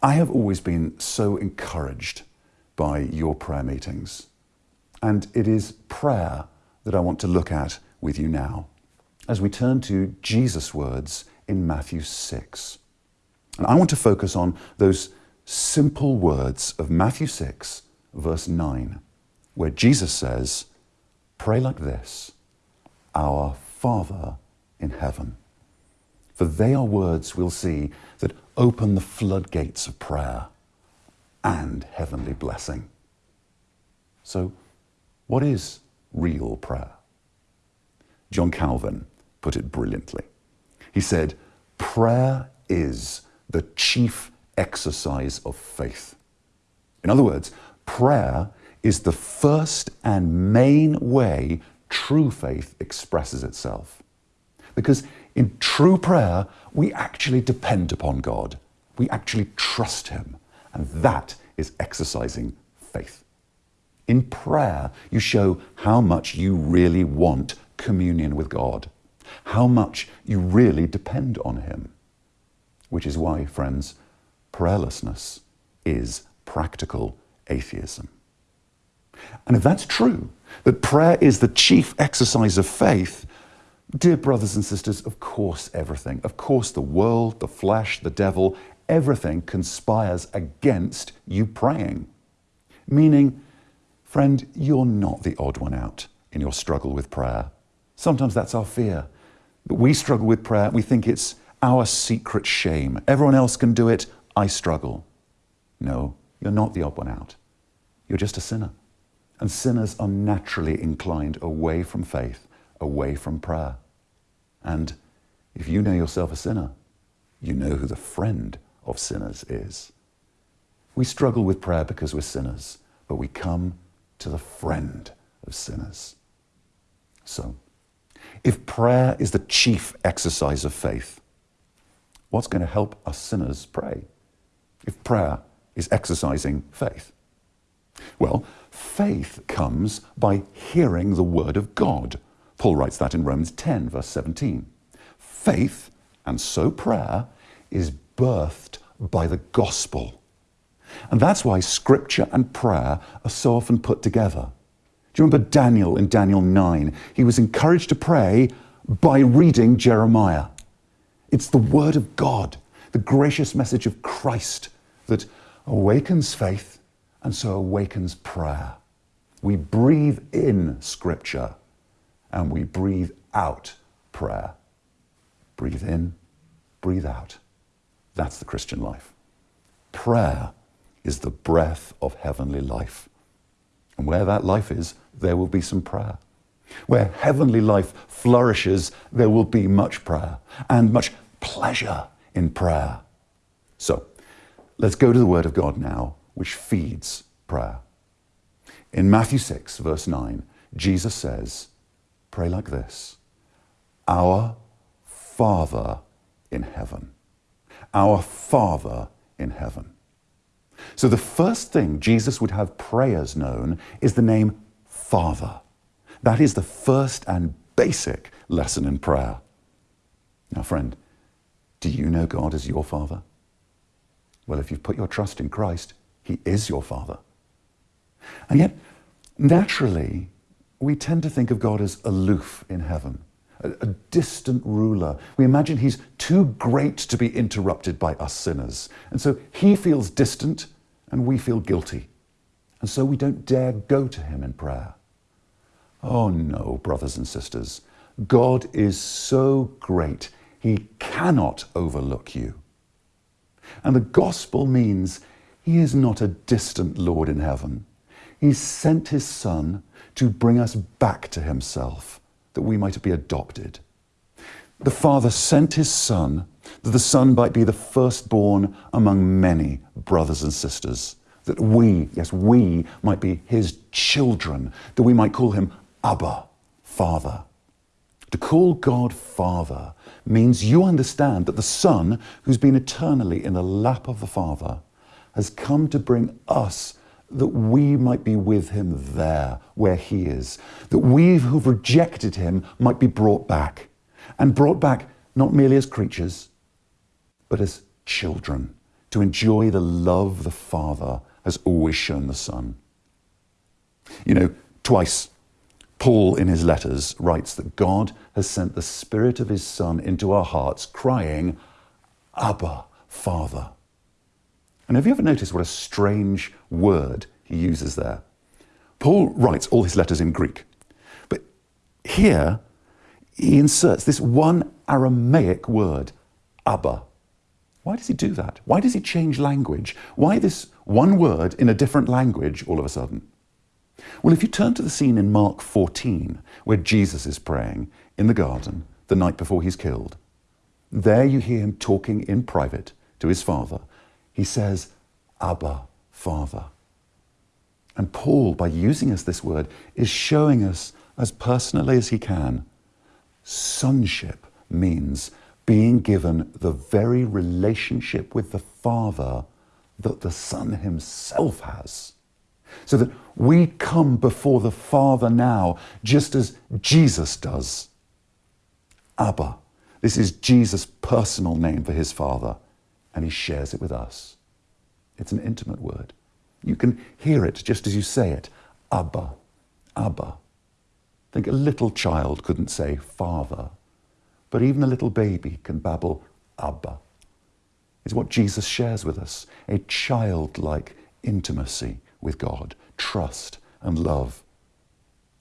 I have always been so encouraged by your prayer meetings. And it is prayer that I want to look at with you now as we turn to Jesus' words in Matthew 6. And I want to focus on those simple words of Matthew 6, verse 9, where Jesus says, Pray like this Our Father in heaven. For they are words we'll see that open the floodgates of prayer and heavenly blessing. So, what is real prayer? John Calvin put it brilliantly. He said, Prayer is the chief exercise of faith. In other words, prayer is the first and main way true faith expresses itself. Because in true prayer, we actually depend upon God. We actually trust Him. And that is exercising faith. In prayer, you show how much you really want communion with God, how much you really depend on Him. Which is why, friends, prayerlessness is practical atheism. And if that's true, that prayer is the chief exercise of faith, dear brothers and sisters, of course everything, of course the world, the flesh, the devil, everything conspires against you praying. Meaning, friend, you're not the odd one out in your struggle with prayer. Sometimes that's our fear. That we struggle with prayer, we think it's our secret shame. Everyone else can do it, I struggle. No, you're not the odd one out. You're just a sinner. And sinners are naturally inclined away from faith, away from prayer. And if you know yourself a sinner, you know who the friend of sinners is. We struggle with prayer because we're sinners, but we come to the friend of sinners. So, if prayer is the chief exercise of faith, what's going to help us sinners pray? If prayer is exercising faith? Well, faith comes by hearing the word of God. Paul writes that in Romans 10, verse 17. Faith, and so prayer, is birthed by the gospel. And that's why scripture and prayer are so often put together. Do you remember Daniel in Daniel 9? He was encouraged to pray by reading Jeremiah. It's the word of God, the gracious message of Christ that awakens faith and so awakens prayer. We breathe in scripture and we breathe out prayer. Breathe in, breathe out. That's the Christian life. Prayer is the breath of heavenly life. And where that life is, there will be some prayer. Where heavenly life flourishes, there will be much prayer and much pleasure in prayer. So, let's go to the Word of God now, which feeds prayer. In Matthew 6, verse 9, Jesus says, Pray like this Our Father in heaven. Our Father in heaven. So the first thing Jesus would have prayers known is the name Father. That is the first and basic lesson in prayer. Now, friend, do you know God as your Father? Well, if you've put your trust in Christ, He is your Father. And yet, naturally, we tend to think of God as aloof in heaven, a, a, distant ruler. We imagine He's too great to be interrupted by us sinners. And so He feels distant and we feel guilty. And so we don't dare go to Him in prayer. Oh no, brothers and sisters. God is so great, He cannot overlook you. And the gospel means He is not a distant Lord in heaven. He sent His Son to bring us back to Himself, that we might be adopted. The Father sent His Son, that the Son might be the firstborn among many brothers and sisters, that we, yes, we might be His children, that we might call Him Abba, Father. To call God Father means you understand that the Son, who's been eternally in the lap of the Father, has come to bring us that we might be with him there where he is, that we who've rejected him might be brought back, and brought back not merely as creatures, but as children, to enjoy the love the Father has always shown the Son. You know, twice Paul, in his letters, writes that God has sent the Spirit of His Son into our hearts, crying, Abba, Father. And have you ever noticed what a strange word he uses there? Paul writes all his letters in Greek, but here he inserts this one Aramaic word, Abba. Why does he do that? Why does he change language? Why this one word in a different language all of a sudden? Well, if you turn to the scene in Mark 14, where Jesus is praying in the garden the night before he's killed, there you hear him talking in private to his father. He says, Abba, Father. And Paul, by using us this word, is showing us as personally as he can, sonship means being given the very relationship with the Father that the Son himself has. So that we come before the Father now, just as Jesus does. Abba. This is Jesus' personal name for his Father, and he shares it with us. It's an intimate word. You can hear it just as you say it. Abba, Abba. Think a little child couldn't say Father, but even a little baby can babble Abba. It's what Jesus shares with us, a childlike intimacy with God, trust and love.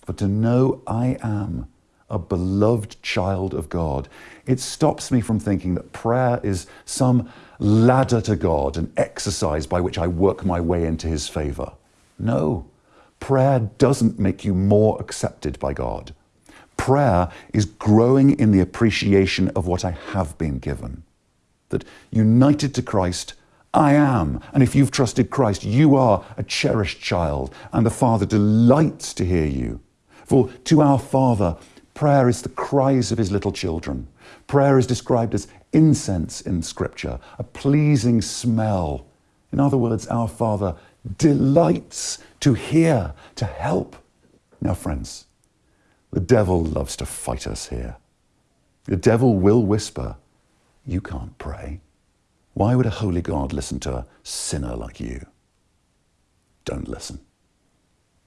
For to know I am a beloved child of God, it stops me from thinking that prayer is some ladder to God, an exercise by which I work my way into His favor. No, prayer doesn't make you more accepted by God. Prayer is growing in the appreciation of what I have been given. That united to Christ, I am. And if you've trusted Christ, you are a cherished child, and the Father delights to hear you. For to our Father, prayer is the cries of his little children. Prayer is described as incense in Scripture, a pleasing smell. In other words, our Father delights to hear, to help. Now, friends, the devil loves to fight us here. The devil will whisper, You can't pray. Why would a holy God listen to a sinner like you? Don't listen.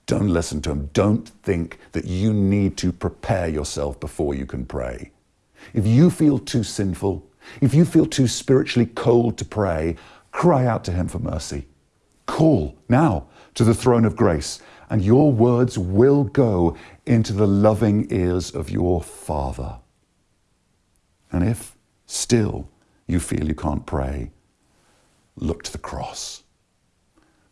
Don't listen to him. Don't think that you need to prepare yourself before you can pray. If you feel too sinful, if you feel too spiritually cold to pray, cry out to him for mercy. Call now to the throne of grace, and your words will go into the loving ears of your Father. And if still you feel you can't pray, look to the cross.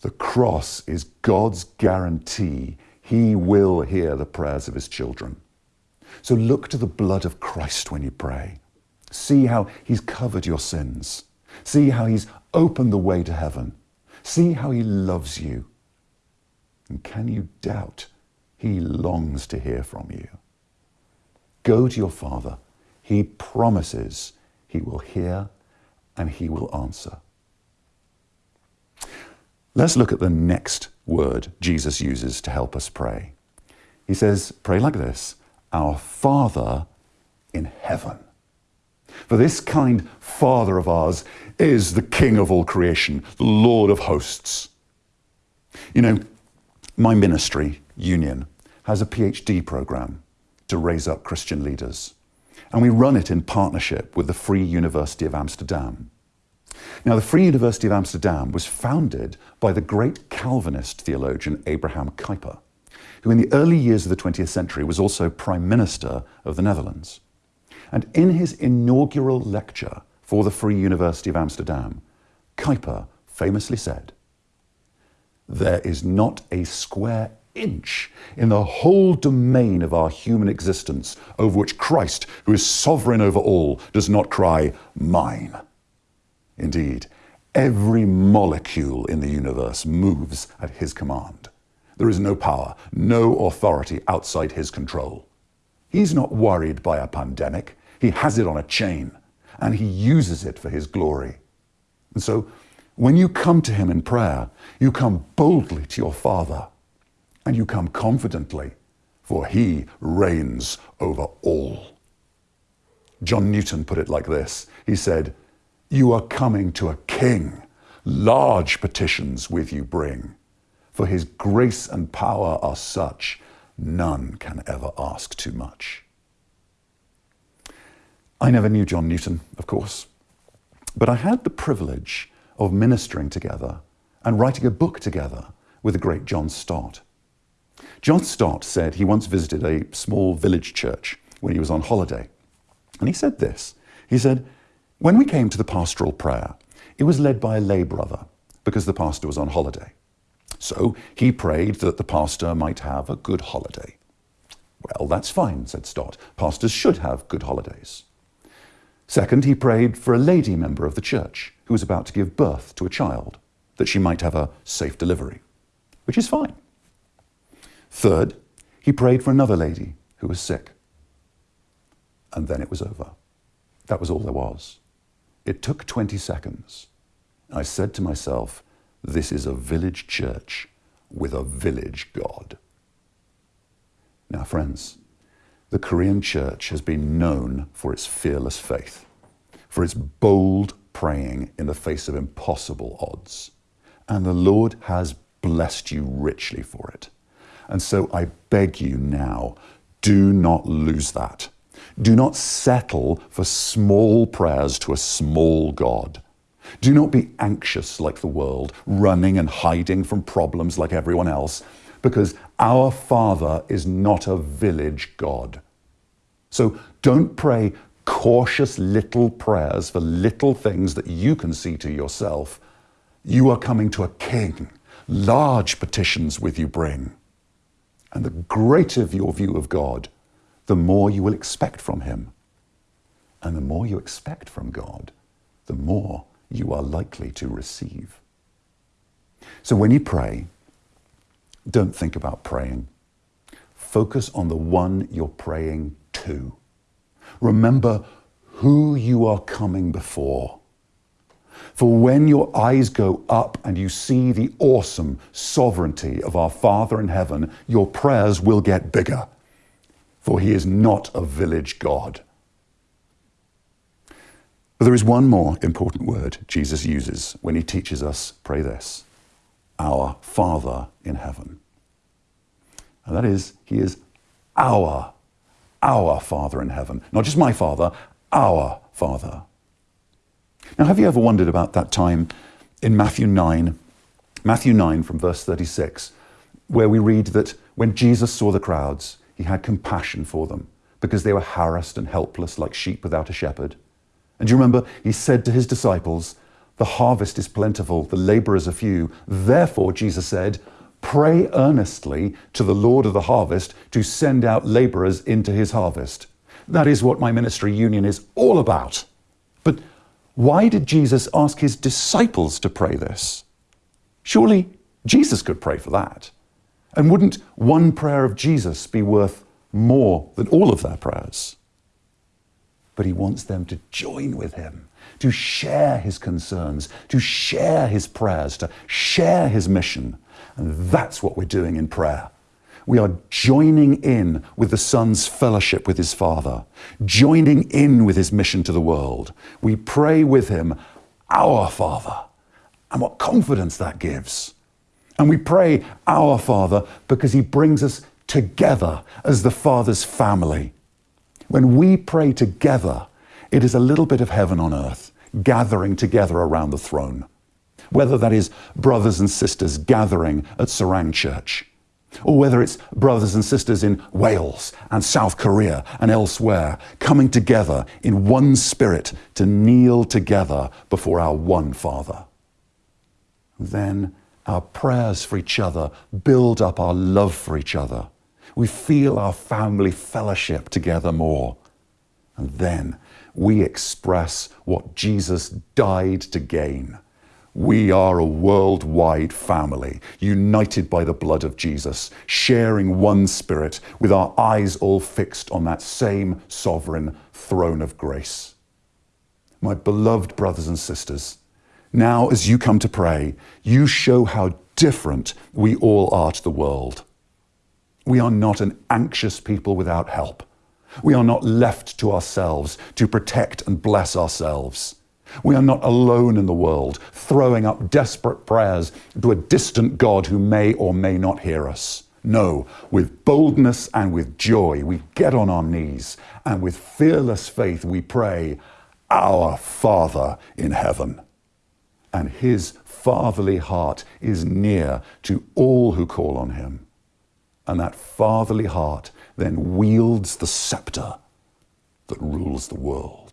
The cross is God's guarantee he will hear the prayers of his children. So look to the blood of Christ when you pray. See how he's covered your sins. See how he's opened the way to heaven. See how he loves you. And can you doubt he longs to hear from you? Go to your Father. He promises he will hear and he will answer. Let's look at the next word Jesus uses to help us pray. He says, Pray like this Our Father in heaven. For this kind Father of ours is the King of all creation, the Lord of hosts. You know, my ministry, Union, has a PhD program to raise up Christian leaders. And we run it in partnership with the Free University of Amsterdam. Now, the Free University of Amsterdam was founded by the great Calvinist theologian Abraham Kuyper, who in the early years of the 20th century was also Prime Minister of the Netherlands. And in his inaugural lecture for the Free University of Amsterdam, Kuyper famously said, There is not a square inch in the whole domain of our human existence over which Christ, who is sovereign over all, does not cry, Mine. Indeed, every molecule in the universe moves at his command. There is no power, no authority outside his control. He's not worried by a pandemic. He has it on a chain, and he uses it for his glory. And so, when you come to him in prayer, you come boldly to your Father, and you come confidently, for he reigns over all. John Newton put it like this He said, you are coming to a king, large petitions with you bring. For his grace and power are such, none can ever ask too much. I never knew John Newton, of course, but I had the privilege of ministering together and writing a book together with the great John Stott. John Stott said he once visited a small village church when he was on holiday. And he said this He said, When we came to the pastoral prayer, it was led by a lay brother because the pastor was on holiday. So he prayed that the pastor might have a good holiday. Well, that's fine, said Stott. Pastors should have good holidays. Second, he prayed for a lady member of the church who was about to give birth to a child, that she might have a safe delivery, which is fine. Third, he prayed for another lady who was sick. And then it was over. That was all there was. It took 20 seconds. I said to myself, this is a village church with a village God. Now, friends, the Korean church has been known for its fearless faith, for its bold praying in the face of impossible odds. And the Lord has blessed you richly for it. And so I beg you now, do not lose that. Do not settle for small prayers to a small God. Do not be anxious like the world, running and hiding from problems like everyone else because our Father is not a village God. So don't pray cautious little prayers for little things that you can see to yourself. You are coming to a king. Large petitions with you bring. And the greater your view of God, the more you will expect from Him. And the more you expect from God, the more you are likely to receive. So when you pray, don't think about praying. Focus on the one you're praying to. Remember who you are coming before. For when your eyes go up and you see the awesome sovereignty of our Father in heaven, your prayers will get bigger. For he is not a village God. But there is one more important word Jesus uses when he teaches us pray this our Father in heaven. And that is, He is our, our Father in heaven. Not just my Father, our Father. Now, have you ever wondered about that time in Matthew 9, Matthew 9 from verse 36, where we read that when Jesus saw the crowds, he had compassion for them because they were harassed and helpless like sheep without a shepherd. And you remember, he said to his disciples, the harvest is plentiful, the laborers are few. Therefore, Jesus said, Pray earnestly to the Lord of the harvest to send out laborers into his harvest. That is what my ministry union is all about. But why did Jesus ask his disciples to pray this? Surely Jesus could pray for that. And wouldn't one prayer of Jesus be worth more than all of their prayers? But he wants them to join with him to share his concerns, to share his prayers, to share his mission. And that's what we're doing in prayer. We are joining in with the Son's fellowship with his Father, joining in with his mission to the world. We pray with him, Our Father. And what confidence that gives. And we pray, Our Father, because he brings us together as the Father's family. When we pray together, it is a little bit of heaven on earth gathering together around the throne. Whether that is brothers and sisters gathering at Sarang Church, or whether it's brothers and sisters in Wales and South Korea and elsewhere coming together in one spirit to kneel together before our one Father. Then our prayers for each other build up our love for each other. We feel our family fellowship together more. And then we express what Jesus died to gain. We are a worldwide family, united by the blood of Jesus, sharing one spirit, with our eyes all fixed on that same sovereign throne of grace. My beloved brothers and sisters, now as you come to pray, you show how different we all are to the world. We are not an anxious people without help. We are not left to ourselves to protect and bless ourselves. We are not alone in the world, throwing up desperate prayers to a distant God who may or may not hear us. No, with boldness and with joy, we get on our knees, and with fearless faith, we pray, Our Father in heaven. And his fatherly heart is near to all who call on him. And that fatherly heart then wields the scepter that rules the world.